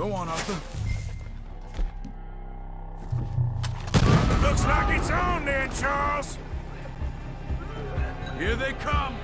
Go on, Arthur. Looks like it's on then, Charles. Here they come!